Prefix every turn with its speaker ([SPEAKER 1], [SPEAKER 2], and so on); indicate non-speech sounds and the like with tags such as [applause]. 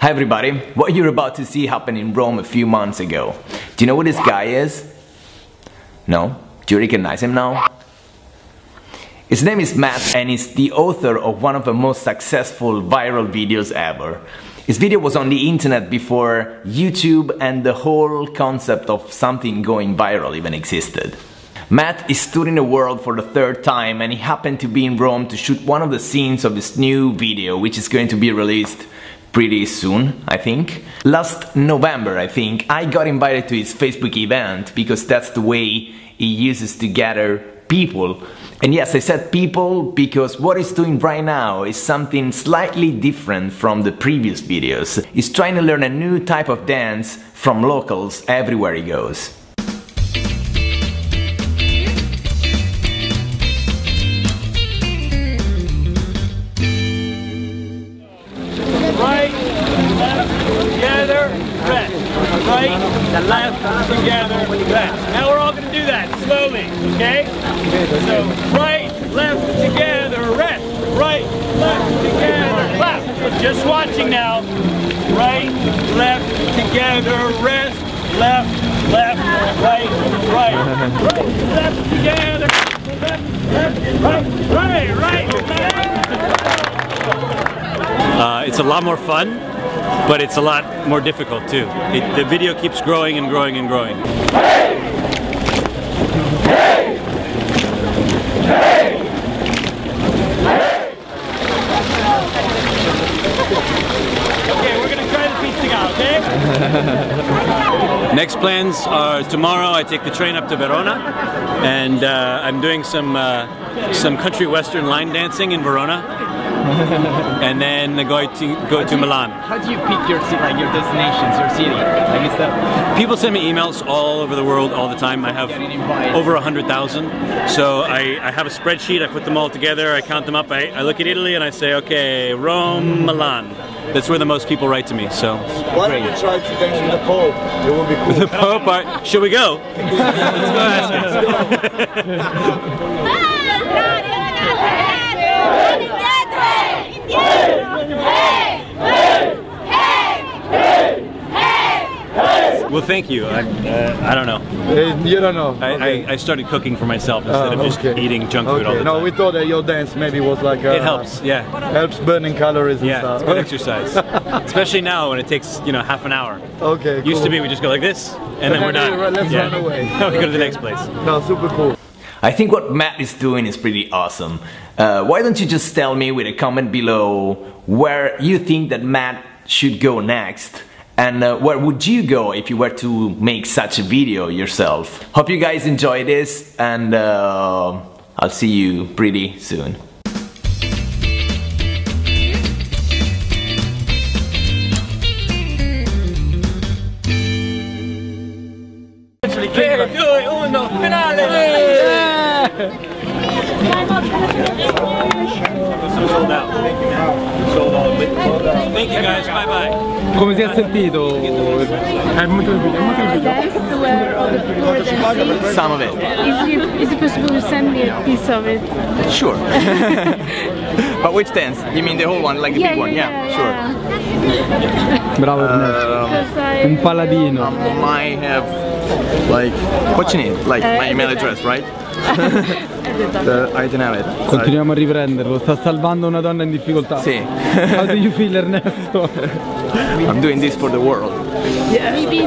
[SPEAKER 1] Hi everybody, what you're about to see happened in Rome a few months ago. Do you know who this guy is? No? Do you recognize him now? His name is Matt and he's the author of one of the most successful viral videos ever. His video was on the internet before YouTube and the whole concept of something going viral even existed. Matt is touring the world for the third time and he happened to be in Rome to shoot one of the scenes of his new video which is going to be released pretty soon, I think. Last November, I think, I got invited to his Facebook event because that's the way he uses to gather people. And yes, I said people because what he's doing right now is something slightly different from the previous videos. He's trying to learn a new type of dance from locals everywhere he goes.
[SPEAKER 2] Right, left, together, rest. Right, left, together, rest. Now we're all going to do that slowly, okay? So right, left, together, rest. Right, left, together, clap. Just watching now. Right, left, together, rest. Left, left, right, right. Right, left, together. Left, left, right, right, right, left.
[SPEAKER 3] Uh, it's a lot more fun, but it's a lot more difficult too. It, the video keeps growing and growing and growing.
[SPEAKER 2] Okay, we're gonna try pizza out, okay? [laughs]
[SPEAKER 3] Next plans are tomorrow I take the train up to Verona and uh, I'm doing some uh, some country western line dancing in Verona [laughs] and then go to go to Milan.
[SPEAKER 1] How do you pick your like your destinations, your city? Like is that
[SPEAKER 3] People send me emails all over the world all the time. I have over a hundred thousand. So I, I have a spreadsheet. I put them all together. I count them up. I, I look at Italy and I say, okay, Rome, Milan. That's where the most people write to me. So
[SPEAKER 4] Why don't you try to dance with the Pope? It would be cool.
[SPEAKER 3] the Pope. Are, should we go? [laughs] Let's go ask [laughs] Well, thank you. I, uh, I don't know.
[SPEAKER 4] Uh, you don't know.
[SPEAKER 3] I,
[SPEAKER 4] okay.
[SPEAKER 3] I, I started cooking for myself instead
[SPEAKER 4] Oh,
[SPEAKER 3] of just
[SPEAKER 4] okay.
[SPEAKER 3] eating junk food all
[SPEAKER 4] Okay.
[SPEAKER 3] the
[SPEAKER 4] No,
[SPEAKER 3] time.
[SPEAKER 4] we thought that your dance maybe was like uh,
[SPEAKER 3] it helps. Yeah.
[SPEAKER 4] helps burning calories and
[SPEAKER 3] Yeah,
[SPEAKER 4] stuff.
[SPEAKER 3] it's good exercise. [laughs] Especially now when it takes, you know, half an hour.
[SPEAKER 4] okay.
[SPEAKER 3] Used
[SPEAKER 4] cool.
[SPEAKER 3] to be we just go like this and then we're done.
[SPEAKER 4] let's
[SPEAKER 3] yeah.
[SPEAKER 4] run away. [laughs]
[SPEAKER 3] we go to the next place.
[SPEAKER 4] No, super cool.
[SPEAKER 1] I think what Matt is doing is pretty awesome. Uh, why don't you just tell me with a comment below where you think that Matt should go next? And uh, where would you go if you were to make such a video yourself? Hope you guys enjoy this and uh, I'll see you pretty soon.
[SPEAKER 5] Come si è sentito? È molto è molto
[SPEAKER 6] dancing.
[SPEAKER 1] Some of it.
[SPEAKER 6] Is it, is it possible to send me a piece of it?
[SPEAKER 1] Sure. [laughs] but which dance? You mean the whole one, like the
[SPEAKER 6] yeah,
[SPEAKER 1] big one?
[SPEAKER 6] yeah, yeah,
[SPEAKER 1] sure.
[SPEAKER 5] Bravo Ernesto.
[SPEAKER 6] I,
[SPEAKER 5] Un paladino.
[SPEAKER 1] Um, I have like what you need? Like my
[SPEAKER 6] Uh,
[SPEAKER 1] email
[SPEAKER 6] the
[SPEAKER 1] address, right?
[SPEAKER 5] Continuiamo a riprenderlo, sta salvando una donna in difficoltà.
[SPEAKER 1] Sì.
[SPEAKER 5] How do you feel Ernesto?
[SPEAKER 1] I'm doing this for the world.
[SPEAKER 6] Maybe